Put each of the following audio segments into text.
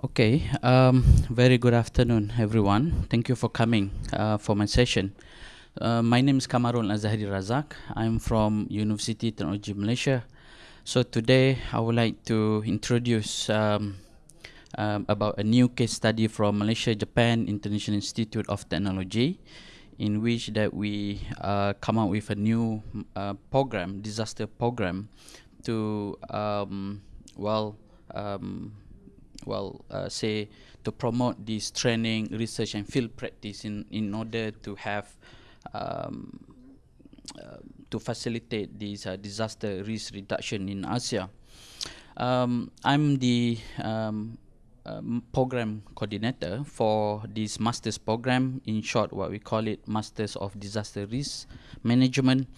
Okay, um, very good afternoon, everyone. Thank you for coming uh, for my session. Uh, my name is Kamarul Azahari Razak. I'm from University Technology Malaysia. So today I would like to introduce um, um, about a new case study from Malaysia Japan International Institute of Technology in which that we uh, come out with a new uh, program, disaster program to um, well um, well, uh, say, to promote this training, research, and field practice in, in order to have, um, uh, to facilitate this uh, disaster risk reduction in Asia. Um, I'm the um, um, program coordinator for this master's program, in short, what we call it Masters of Disaster Risk Management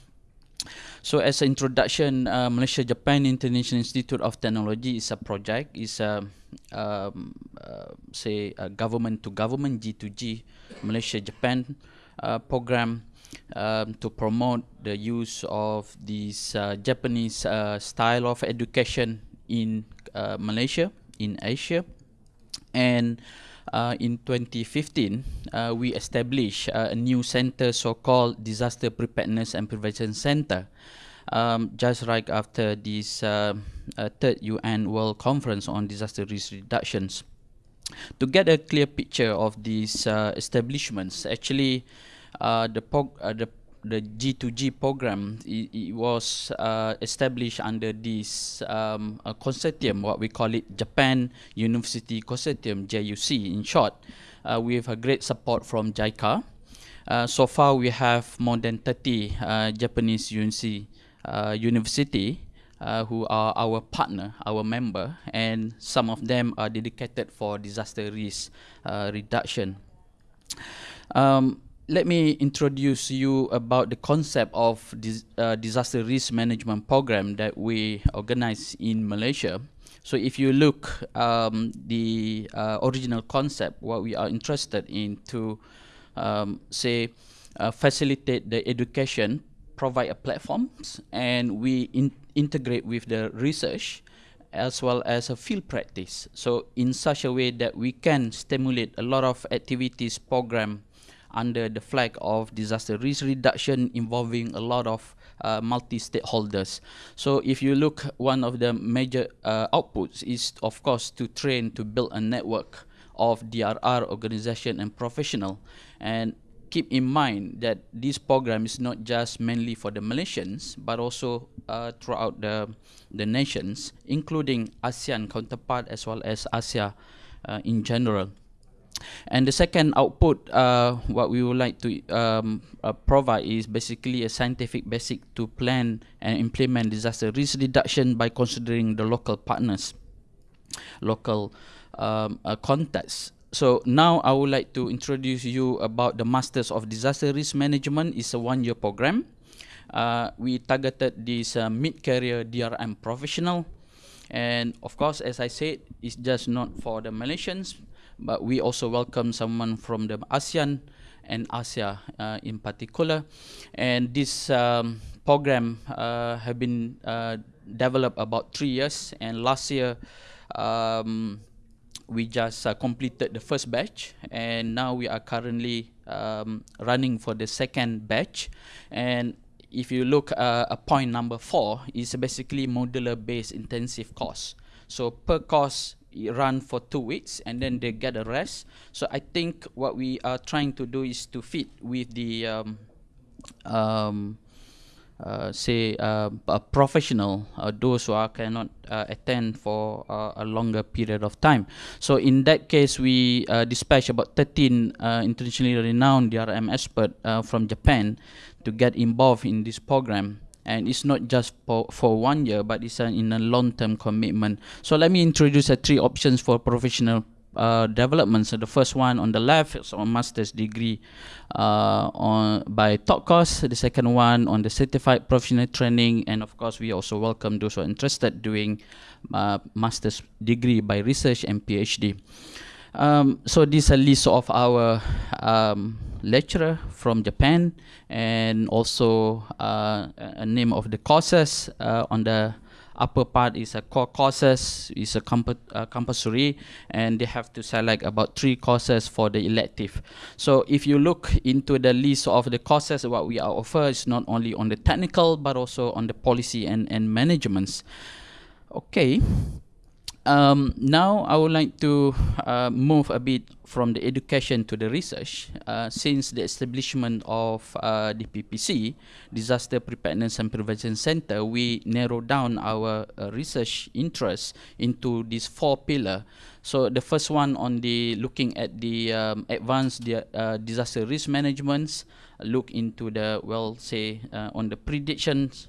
so as an introduction, uh, Malaysia Japan International Institute of Technology is a project, is a um, uh, say a government to government G2G Malaysia Japan uh, program um, to promote the use of this uh, Japanese uh, style of education in uh, Malaysia, in Asia, and uh, in 2015, uh, we established uh, a new center so-called Disaster Preparedness and Prevention Center. Um, just right after this uh, uh, third UN World Conference on Disaster Risk Reductions. To get a clear picture of these uh, establishments, actually, the, the the G2G program it, it was uh, established under this um, consortium, what we call it Japan University Consortium, JUC in short, uh, with a great support from JICA. Uh, so far, we have more than 30 uh, Japanese UNC, uh, university uh, who are our partner, our member, and some of them are dedicated for disaster risk reduction. Um, let me introduce you about the concept of dis uh, disaster risk management program that we organize in Malaysia. So if you look um, the uh, original concept, what we are interested in to um, say uh, facilitate the education, provide a platforms, and we in integrate with the research as well as a field practice. So in such a way that we can stimulate a lot of activities program under the flag of disaster risk reduction involving a lot of uh, multi-stakeholders. So if you look, one of the major uh, outputs is, of course, to train to build a network of DRR organization and professional. And keep in mind that this program is not just mainly for the Malaysians, but also uh, throughout the, the nations, including ASEAN counterpart as well as Asia uh, in general. And the second output, uh, what we would like to um, uh, provide is basically a scientific basic to plan and implement disaster risk reduction by considering the local partners, local um, uh, contacts. So now I would like to introduce you about the Masters of Disaster Risk Management. It's a one-year program. Uh, we targeted this uh, mid-career DRM professional. And of course, as I said, it's just not for the Malaysians, but we also welcome someone from the ASEAN and Asia uh, in particular. And this um, program uh, have been uh, developed about three years, and last year um, we just uh, completed the first batch, and now we are currently um, running for the second batch. And if you look uh, at point number four, is basically modular-based intensive course. So per course, run for two weeks and then they get a rest. So I think what we are trying to do is to fit with the um, um, uh, say uh, a professional, uh, those who are cannot uh, attend for uh, a longer period of time. So in that case, we uh, dispatch about 13 internationally renowned DRM experts from Japan to get involved in this program and it's not just for, for one year but it's in a long-term commitment. So let me introduce the three options for professional uh, development. So the first one on the left is on master's degree uh, on by top course. The second one on the certified professional training. And of course we also welcome those who are interested doing uh, master's degree by research and phd um, so this is a list of our um, lecturer from Japan and also uh, a name of the courses uh, on the upper part is a core courses, is a comp uh, compulsory, and they have to select about three courses for the elective. So if you look into the list of the courses, what we offer is not only on the technical, but also on the policy and, and managements. Okay. Um, now I would like to uh, move a bit from the education to the research. Uh, since the establishment of uh, the PPC, Disaster Preparedness and Prevention Center, we narrow down our uh, research interest into these four pillars. So the first one on the looking at the um, advanced uh, disaster risk management, look into the well say uh, on the predictions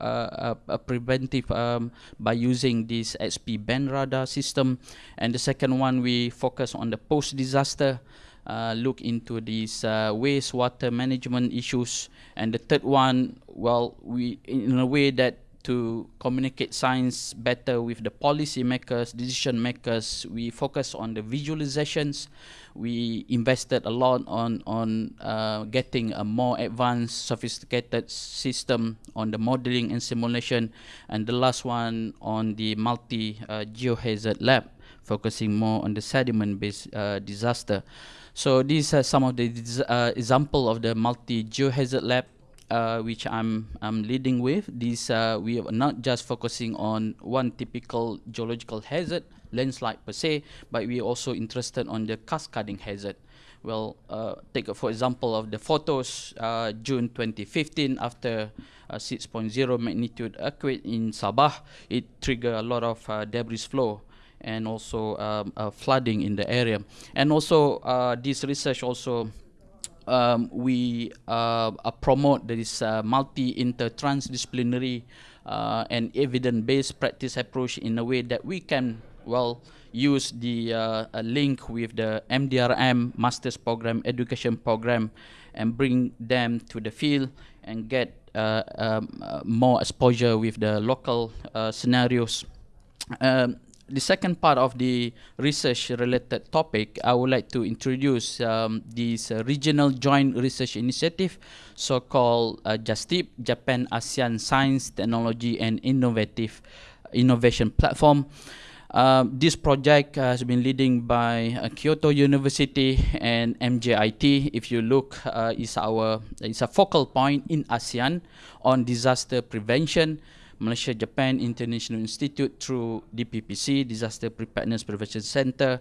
uh, uh, uh, preventive um, by using this XP band radar system. And the second one we focus on the post disaster uh, look into these uh, wastewater management issues. And the third one well we in a way that to communicate science better with the policy makers, decision makers. We focus on the visualizations. We invested a lot on on uh, getting a more advanced, sophisticated system on the modeling and simulation, and the last one on the multi uh, geohazard lab, focusing more on the sediment-based uh, disaster. So these are some of the uh, example of the multi geohazard lab uh, which I'm, I'm leading with, this uh, we are not just focusing on one typical geological hazard, landslide per se, but we are also interested on the cascading hazard. Well, uh, take for example of the photos, uh, June 2015, after a 6.0 magnitude earthquake in Sabah, it triggered a lot of uh, debris flow and also um, uh, flooding in the area. And also, uh, this research also um, we uh, uh, promote this uh, multi-inter-transdisciplinary uh, and evidence-based practice approach in a way that we can, well, use the uh, link with the MDRM Master's Program Education Program and bring them to the field and get uh, um, more exposure with the local scenarios. Um, the second part of the research related topic, I would like to introduce um, this uh, regional joint research initiative, so-called uh, JASTIP, Japan ASEAN Science, Technology and Innovative Innovation Platform. Uh, this project has been leading by uh, Kyoto University and MJIT. If you look, uh, is our is a focal point in ASEAN on disaster prevention, Malaysia Japan International Institute through DPPC Disaster Preparedness Prevention Center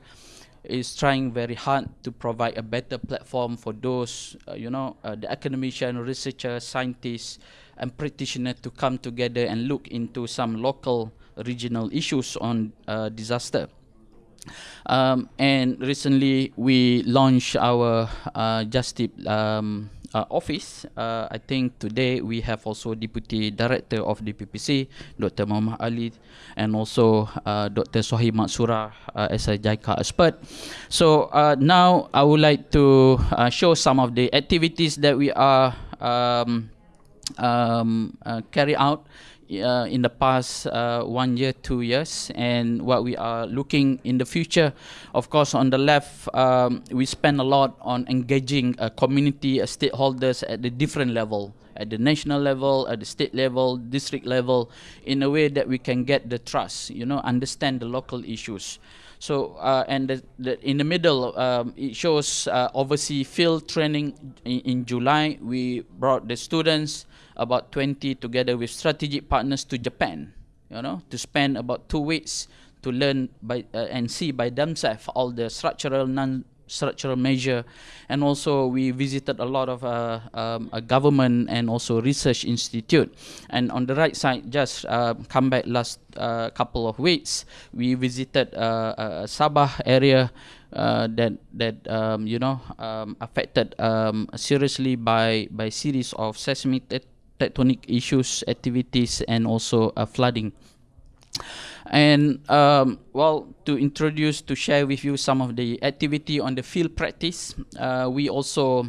is trying very hard to provide a better platform for those uh, you know uh, the academician researchers scientists and practitioners to come together and look into some local regional issues on uh, disaster. Um, and recently we launched our uh, Justip um, uh, office. Uh, I think today we have also Deputy Director of DPPC, Dr. Muhammad Ali, and also uh, Dr. Sohib Matsura uh, as a JICA expert. So uh, now I would like to uh, show some of the activities that we are um, um, uh, carry out uh, in the past uh, one year, two years, and what we are looking in the future. Of course, on the left, um, we spend a lot on engaging a community, a stakeholders at the different level, at the national level, at the state level, district level, in a way that we can get the trust, you know, understand the local issues. So, uh, and the, the, in the middle, um, it shows uh, overseas field training in, in July. We brought the students about 20 together with strategic partners to Japan, you know, to spend about two weeks to learn by uh, and see by themselves all the structural non structural measure. And also we visited a lot of uh, um, a government and also research institute. And on the right side just uh, come back last uh, couple of weeks we visited uh, Sabah area uh, that that um, you know um, affected um, seriously by by series of seismic tectonic issues, activities, and also uh, flooding. And um, well, to introduce, to share with you some of the activity on the field practice, uh, we also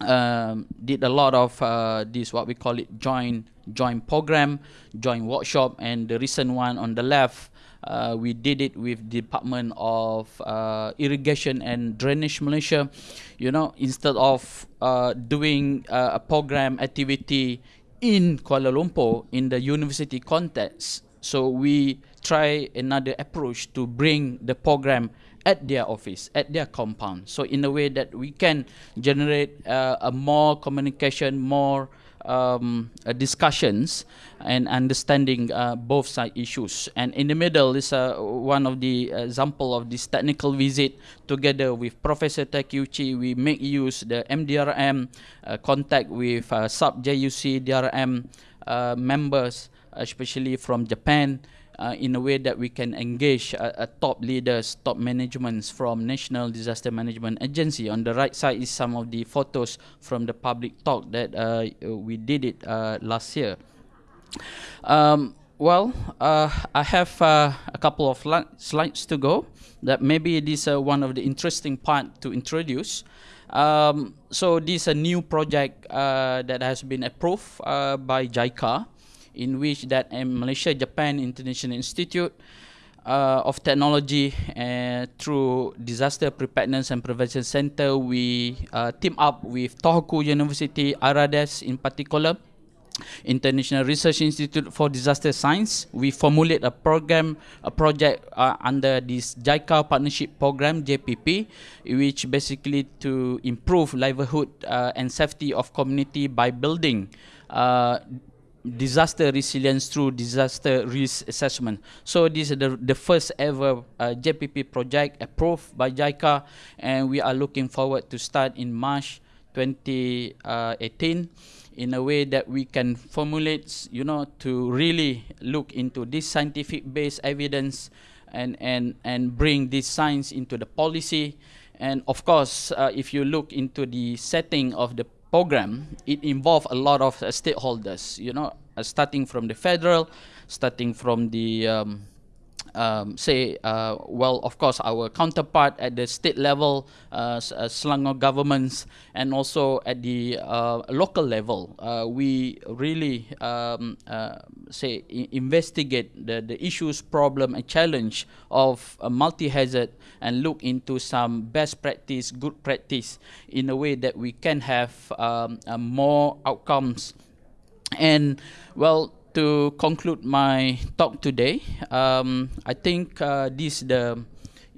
um, did a lot of uh, this what we call it joint joint program, joint workshop, and the recent one on the left uh, we did it with Department of uh, Irrigation and Drainage Malaysia. You know, instead of uh, doing uh, a program activity in Kuala Lumpur in the university context, So we try another approach to bring the program at their office, at their compound. So in a way that we can generate uh, a more communication, more um, uh, discussions and understanding uh, both side issues. And in the middle is uh, one of the example of this technical visit together with Professor Takeuchi. We make use the MDRM contact with sub JUC DRM members, especially from Japan uh, in a way that we can engage uh, uh, top leaders, top managements from National Disaster Management Agency. On the right side is some of the photos from the public talk that uh, we did it uh, last year. Um, well, uh, I have uh, a couple of slides to go. That maybe this is uh, one of the interesting part to introduce. Um, so this is a new project that has been approved by JICA in which that Malaysia Japan International Institute uh, of Technology uh, through Disaster Preparedness and Prevention Center we uh, team up with Tohoku University IRIDeS in particular International Research Institute for Disaster Science. We formulate a program, a project uh, under this JICA Partnership Program, JPP, which basically to improve livelihood uh, and safety of community by building uh, disaster resilience through disaster risk assessment. So this is the, the first ever uh, JPP project approved by JICA and we are looking forward to start in March 2018 in a way that we can formulate, you know, to really look into this scientific based evidence and, and, and bring this science into the policy. And of course, uh, if you look into the setting of the program, it involved a lot of uh, stakeholders, you know, uh, starting from the federal, starting from the, um, um, say, uh, well, of course, our counterpart at the state level, uh, uh Selangor governments, and also at the uh, local level. Uh, we really, um, say, investigate the, the issues, problem, and challenge of multi-hazard and look into some best practice, good practice in a way that we can have um, more outcomes and well, to conclude my talk today, um, I think uh, this the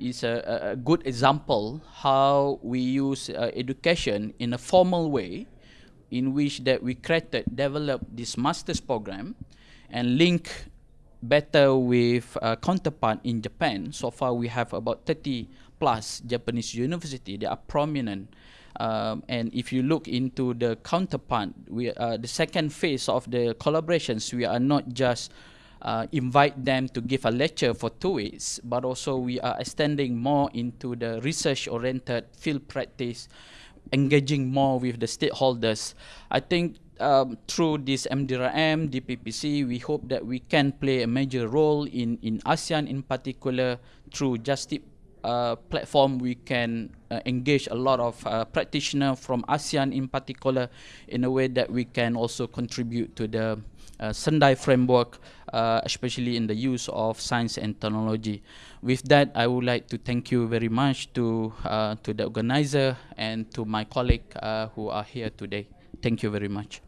is a, a, good example how we use uh, education in a formal way, in which that we created, developed this master's program, and link better with uh, counterpart in Japan. So far, we have about 30 plus Japanese university. They are prominent um, and if you look into the counterpart, we uh, the second phase of the collaborations, we are not just uh, invite them to give a lecture for two weeks, but also we are extending more into the research-oriented field practice, engaging more with the stakeholders. I think um, through this MDRM, DPPC, we hope that we can play a major role in, in ASEAN in particular through Justip uh, platform we can uh, engage a lot of uh, practitioners from ASEAN in particular in a way that we can also contribute to the uh, Sendai framework, uh, especially in the use of science and technology. With that, I would like to thank you very much to, uh, to the organizer and to my colleague uh, who are here today. Thank you very much.